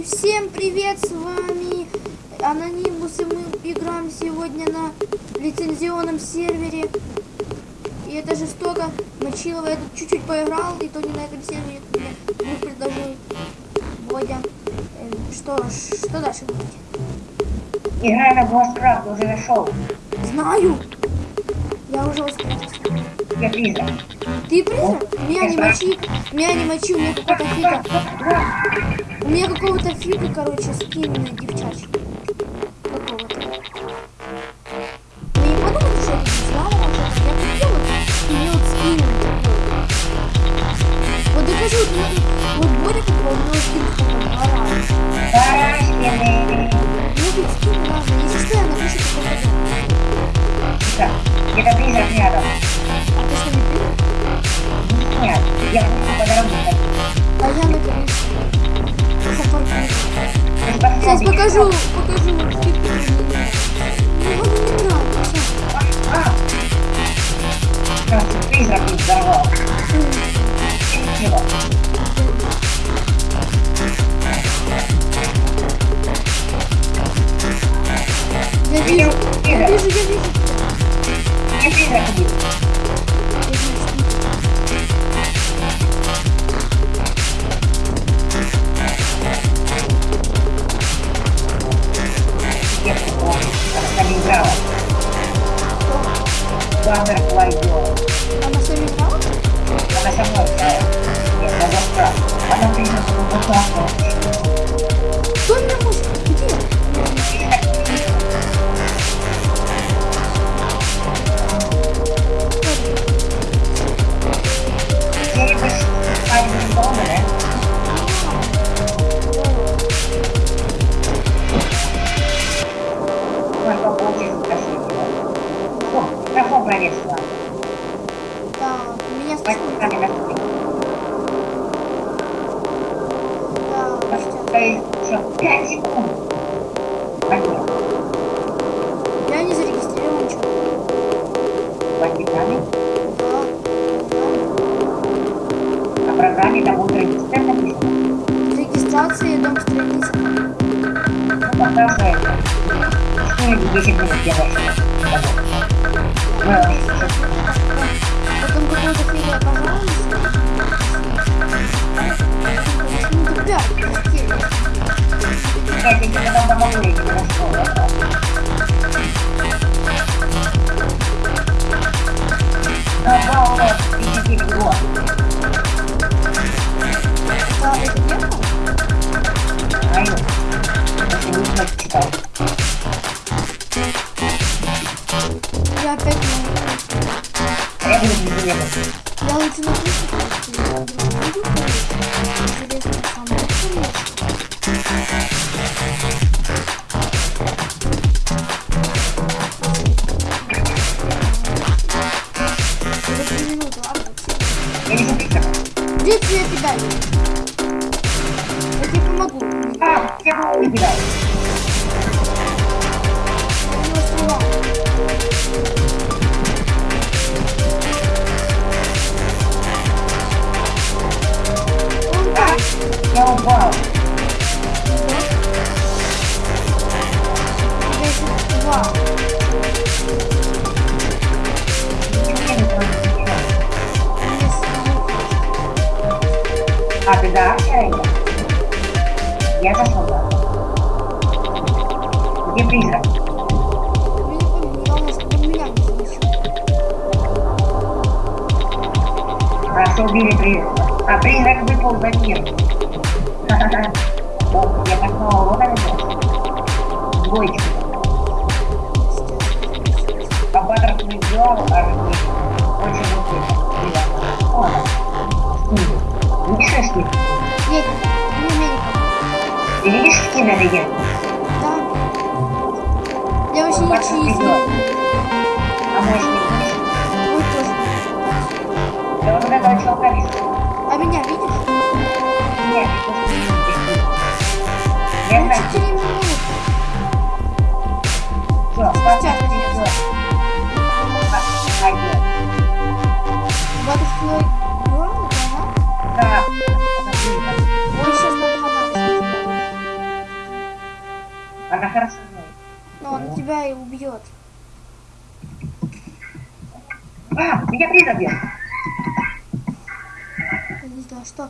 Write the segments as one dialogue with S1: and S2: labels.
S1: И всем привет, с вами Анонимус, и мы играем сегодня на лицензионном сервере. И это жестоко. Мочилова я тут чуть-чуть поиграл, и то не на этом сервере, мне предложил Бодя. Э, Что, ж, что дальше будет?
S2: Играй на Бласткрафт, уже нашел.
S1: Знаю! Я уже успел.
S2: Я призрак.
S1: Ты призрак? Меня не мочи, меня не мочи, у меня какого-то фига. У меня какого-то фига, короче, скин девчачий.
S2: Еще 5 секунд. Пойдем.
S1: Я не зарегистрирован, что?
S2: Бандитами.
S1: Да.
S2: На программе там будет регистр написано.
S1: Регистрация, дом страницы.
S2: Ну, это. Что я 10 минут делаешь?
S1: Потом какой-то фигня, пожалуйста.
S2: Я тебе потом помогу, я тебе рассказываю. Ну, вот, 59 год.
S1: Да, это дело?
S2: Знаю. Если не знаешь, читал.
S1: Я опять не
S2: А я буду не заметил.
S1: Я лучше напишу,
S2: А, ты да, я иду. Я зашел, да. Где призрак?
S1: Я не помню, главное, чтобы он меня не замечал.
S2: Хорошо убили призрака. А, призрак выпал за мир. Ха-ха-ха. О, я такого вот это. Двоечку. А Баттерс не сделал, а не очень крутой. О, да. Скин. Не шашки.
S1: Нет, не Америка.
S2: Ты видишь скин на легенду?
S1: Да. Я вообще ничего не знаю.
S2: А может не видишь?
S1: Ой, тоже.
S2: Я вот этого чувака вижу.
S1: А меня видишь?
S2: Нет, хорошо.
S1: Но он тебя и убьет.
S2: А, меня призрак бьет.
S1: Я не знаю, что.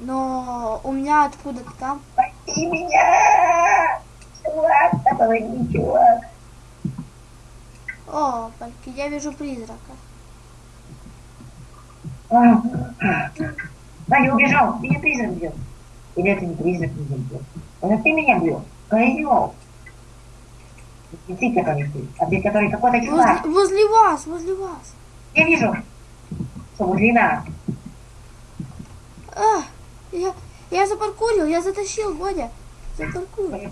S1: Но у меня откуда-то там.
S2: Спаси меня! Чувак, да помоги, чувак.
S1: О, я вижу призрака.
S2: А, а. Ваня убежал, меня призрак бьет. Или это не призрак меня бьет? Это ты меня бьешь? Козел. Не ты, который ты, ты, который какой-то чувак.
S1: Возле, возле вас, возле вас.
S2: Я вижу. Что, возле нас?
S1: А, я, я запаркурил, я затащил, Бодя. Запаркурил.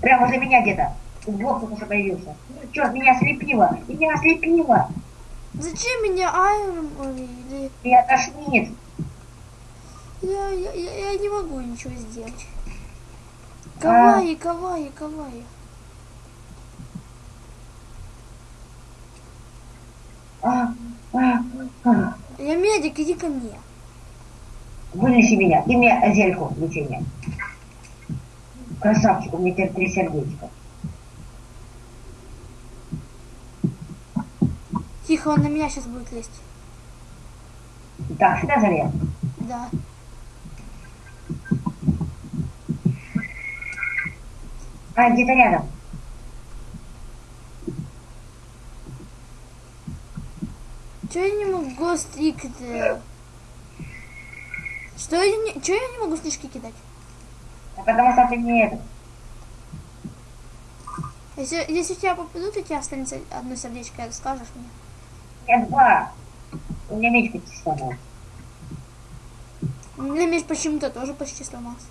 S2: Прямо возле меня где-то. Вот только что появился. Черт, меня ослепило. Меня ослепило.
S1: Зачем меня Айрон или...
S2: Меня тошнит.
S1: Я, я, я, я не могу ничего сделать. Кавай, кавай, кавай.
S2: А, а, а.
S1: Я медик, иди ко мне.
S2: Вынеси меня. Ты мне зельку лечения. Красавчик, у меня теперь три сердечка.
S1: Тихо, он на меня сейчас будет лезть.
S2: Так, сюда залез.
S1: Да.
S2: А, где-то рядом.
S1: Че я не могу стрик... э, Что я не... Че я не могу снежки кидать?
S2: А потому что ты не это.
S1: Если, если тебя попадут, у тебя останется одно сердечко, скажешь мне.
S2: Я два. У меня меч почти сломался.
S1: У меня меч почему-то тоже почти сломался.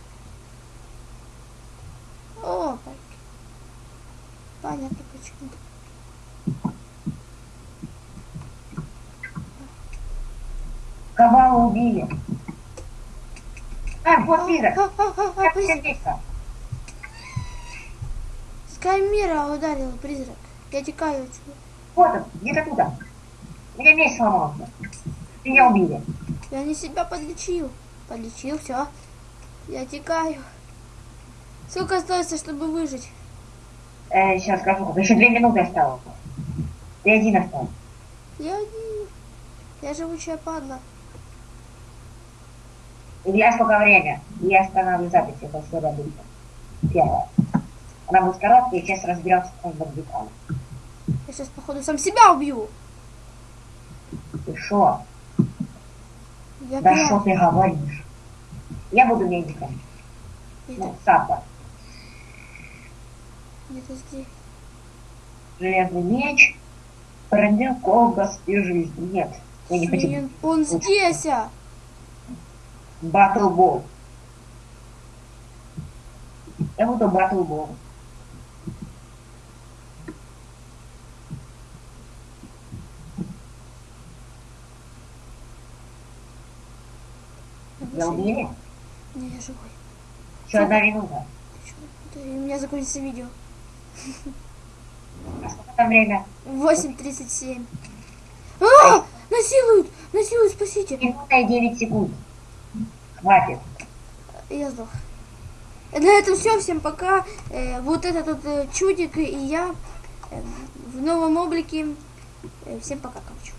S1: О, пальки. Понятно почему.
S2: Кого убили? А, вот призрак.
S1: А, а, а, а,
S2: Как.
S1: Скаймира ударил призрак. Я текаю отсюда.
S2: Вот он, где-то туда. Меня меч сломался. Меня убили.
S1: Я не себя подлечил. Подлечил, все. Я текаю. Сколько остается, чтобы выжить?
S2: Э, сейчас скажу, еще две минуты осталось. И один остался.
S1: Я не... Я живучая падла.
S2: Илья, сколько время? Я останавливаю запись, это всегда будет. Первое. Она будет короткая, и сейчас разберемся с деталем.
S1: Я сейчас, походу, сам себя убью.
S2: Ты шо?
S1: Я
S2: Да
S1: пьян.
S2: что ты говоришь? Я буду медиком.
S1: Это
S2: Ну, Сапа.
S1: Где-то здесь.
S2: Железный меч. Пронзил колбас и жизнь. Нет, я не хочу.
S1: Блин, он здесь, а!
S2: Батлбол. Я буду батлбол. Я убили?
S1: Не, я живой.
S2: Еще одна минута.
S1: У меня закончится видео.
S2: А сколько время?
S1: 8.37. А! Насилуют! Насилуют, спасите!
S2: Минута и 9 секунд. Хватит.
S1: Я сдох. На этом все. Всем пока. Э, вот этот вот э, чудик и я э, в новом облике. Э, всем пока, короче.